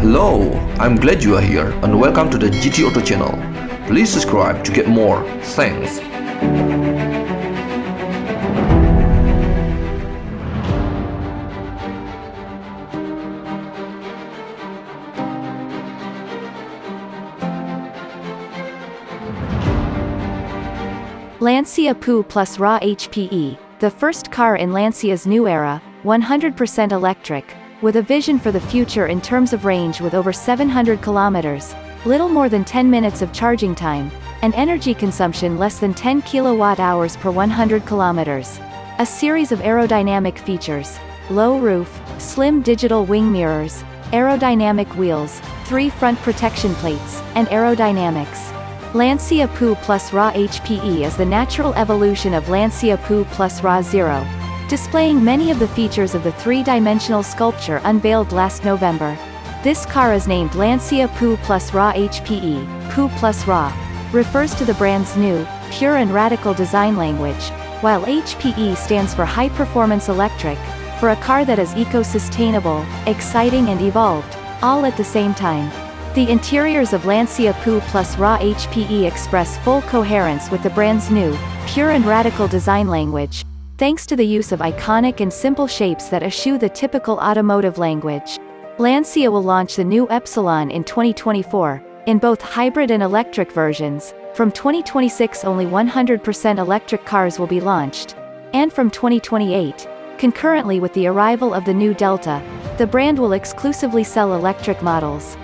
Hello, I'm glad you are here and welcome to the GT Auto channel. Please subscribe to get more. Thanks. Lancia Pu+Ra HPE, the first car in Lancia's new era, 100% electric, with a vision for the future in terms of range with over 700 kilometers, little more than 10 minutes of charging time, and energy consumption less than 10 kilowatt hours per 100 kilometers. A series of aerodynamic features, low roof, slim digital wing mirrors, aerodynamic wheels, three front protection plates, and aerodynamics. Lancia Pu+Ra HPE is the natural evolution of Lancia Pu+Ra Zero, displaying many of the features of the three-dimensional sculpture unveiled last November. This car is named Lancia Pu+Ra HPE, Pu+Ra, refers to the brand's new, pure and radical design language, while HPE stands for High Performance Electric, for a car that is eco-sustainable, exciting and evolved, all at the same time. The interiors of Lancia Pu+Ra HPE express full coherence with the brand's new, pure and radical design language, thanks to the use of iconic and simple shapes that eschew the typical automotive language. Lancia will launch the new Epsilon in 2024, in both hybrid and electric versions, from 2026 only 100% electric cars will be launched, and from 2028, concurrently with the arrival of the new Delta, the brand will exclusively sell electric models.